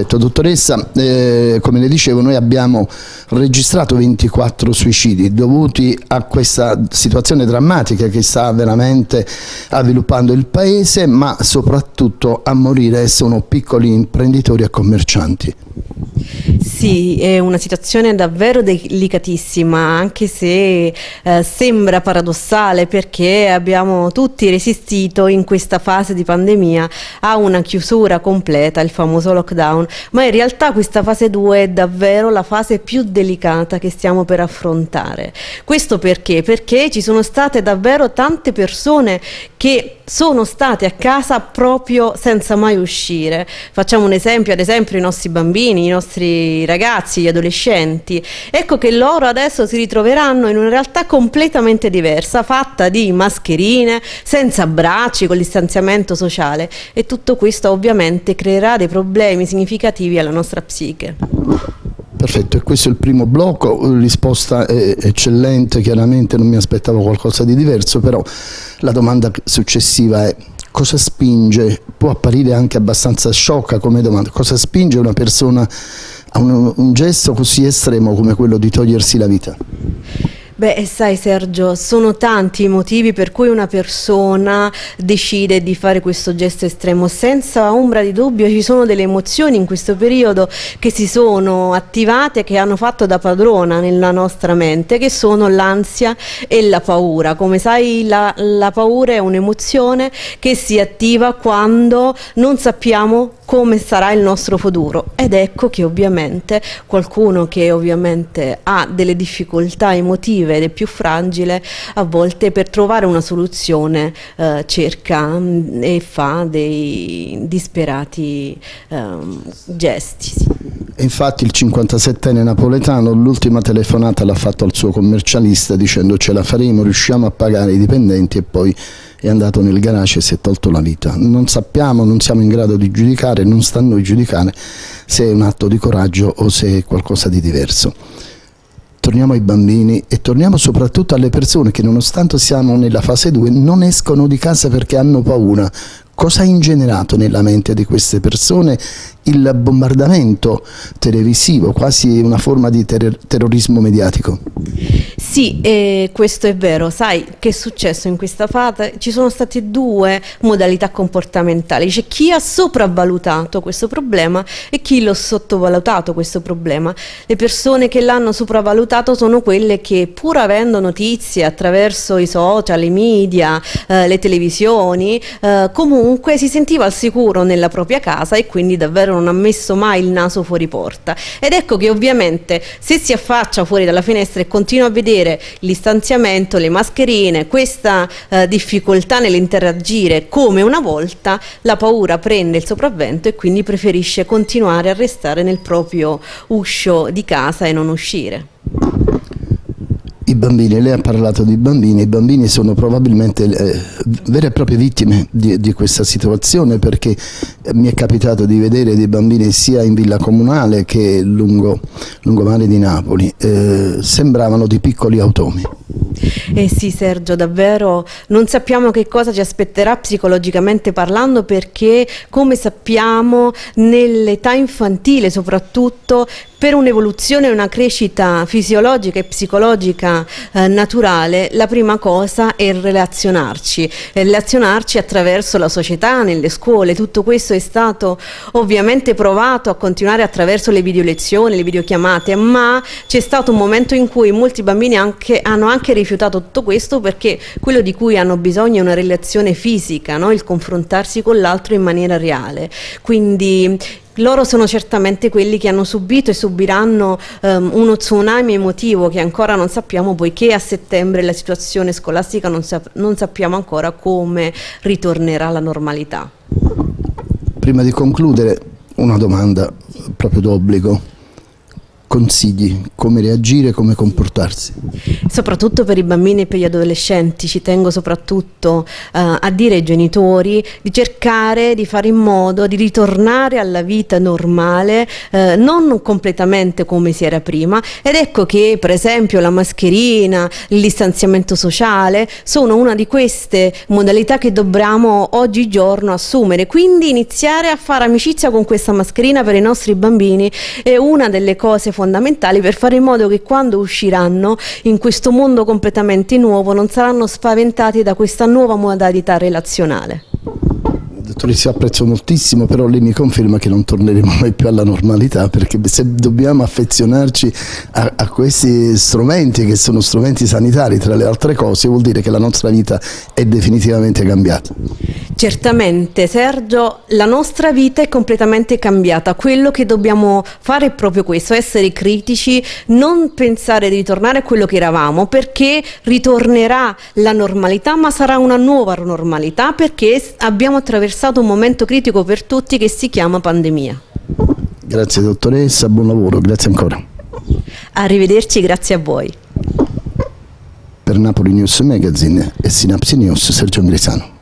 Perfetto, dottoressa, eh, come le dicevo noi abbiamo registrato 24 suicidi dovuti a questa situazione drammatica che sta veramente avviluppando il paese ma soprattutto a morire sono piccoli imprenditori e commercianti. Sì, è una situazione davvero delicatissima, anche se eh, sembra paradossale perché abbiamo tutti resistito in questa fase di pandemia a una chiusura completa, il famoso lockdown, ma in realtà questa fase 2 è davvero la fase più delicata che stiamo per affrontare. Questo perché? Perché ci sono state davvero tante persone che sono state a casa proprio senza mai uscire. Facciamo un esempio, ad esempio i nostri bambini, i nostri ragazzi, gli adolescenti. Ecco che loro adesso si ritroveranno in una realtà completamente diversa, fatta di mascherine, senza bracci, con distanziamento sociale e tutto questo ovviamente creerà dei problemi significativi alla nostra psiche. Perfetto, e questo è il primo blocco, risposta eccellente, chiaramente non mi aspettavo qualcosa di diverso, però la domanda successiva è cosa spinge, può apparire anche abbastanza sciocca come domanda, cosa spinge una persona a un, un gesto così estremo come quello di togliersi la vita? Beh, sai Sergio, sono tanti i motivi per cui una persona decide di fare questo gesto estremo. Senza ombra di dubbio ci sono delle emozioni in questo periodo che si sono attivate, che hanno fatto da padrona nella nostra mente, che sono l'ansia e la paura. Come sai la, la paura è un'emozione che si attiva quando non sappiamo come sarà il nostro futuro ed ecco che ovviamente qualcuno che ovviamente ha delle difficoltà emotive ed è più fragile a volte per trovare una soluzione eh, cerca mm, e fa dei disperati eh, gesti. Infatti il 57enne napoletano l'ultima telefonata l'ha fatto al suo commercialista dicendo ce la faremo, riusciamo a pagare i dipendenti e poi è andato nel garage e si è tolto la vita. Non sappiamo, non siamo in grado di giudicare, non sta a noi giudicare se è un atto di coraggio o se è qualcosa di diverso. Torniamo ai bambini e torniamo soprattutto alle persone che nonostante siamo nella fase 2 non escono di casa perché hanno paura. Cosa ha ingenerato nella mente di queste persone il bombardamento televisivo, quasi una forma di ter terrorismo mediatico? Sì, eh, questo è vero. Sai che è successo in questa fase? Ci sono state due modalità comportamentali. C'è chi ha sopravvalutato questo problema e chi l'ha sottovalutato questo problema. Le persone che l'hanno sopravvalutato sono quelle che pur avendo notizie attraverso i social, i media, eh, le televisioni, eh, comunque si sentiva al sicuro nella propria casa e quindi davvero non ha messo mai il naso fuori porta. Ed ecco che ovviamente se si affaccia fuori dalla finestra e continua a vedere vedere l'istanziamento, le mascherine, questa eh, difficoltà nell'interagire come una volta, la paura prende il sopravvento e quindi preferisce continuare a restare nel proprio uscio di casa e non uscire. I bambini, lei ha parlato di bambini, i bambini sono probabilmente eh, vere e proprie vittime di, di questa situazione perché eh, mi è capitato di vedere dei bambini sia in villa comunale che lungo, lungomare di Napoli, eh, sembravano di piccoli automi. Eh sì Sergio, davvero non sappiamo che cosa ci aspetterà psicologicamente parlando perché come sappiamo nell'età infantile soprattutto per un'evoluzione e una crescita fisiologica e psicologica eh, naturale la prima cosa è relazionarci, relazionarci attraverso la società, nelle scuole, tutto questo è stato ovviamente provato a continuare attraverso le video lezioni, le videochiamate, ma c'è stato un momento in cui molti bambini anche, hanno anche rifiutato tutto questo perché quello di cui hanno bisogno è una relazione fisica, no? il confrontarsi con l'altro in maniera reale. Quindi loro sono certamente quelli che hanno subito e subiranno um, uno tsunami emotivo che ancora non sappiamo poiché a settembre la situazione scolastica non, sap non sappiamo ancora come ritornerà alla normalità. Prima di concludere una domanda proprio d'obbligo. Consigli, come reagire, come comportarsi? Soprattutto per i bambini e per gli adolescenti, ci tengo soprattutto uh, a dire ai genitori di cercare di fare in modo di ritornare alla vita normale, uh, non completamente come si era prima ed ecco che per esempio la mascherina, il distanziamento sociale sono una di queste modalità che dobbiamo oggigiorno assumere, quindi iniziare a fare amicizia con questa mascherina per i nostri bambini è una delle cose fondamentali per fare in modo che quando usciranno in questo mondo completamente nuovo non saranno spaventati da questa nuova modalità relazionale. Dottoressa, apprezzo moltissimo, però lei mi conferma che non torneremo mai più alla normalità perché se dobbiamo affezionarci a, a, questi strumenti che sono strumenti sanitari tra le altre cose vuol dire che la nostra vita è definitivamente cambiata. Certamente Sergio, la nostra vita è completamente cambiata, quello che dobbiamo fare è proprio questo, essere critici, non pensare di ritornare a quello che eravamo perché ritornerà la normalità ma sarà una nuova normalità perché abbiamo attraversato un momento critico per tutti che si chiama pandemia. Grazie dottoressa, buon lavoro, grazie ancora. Arrivederci, grazie a voi. Per Napoli News Magazine e Sinapsi News Sergio Angrisano.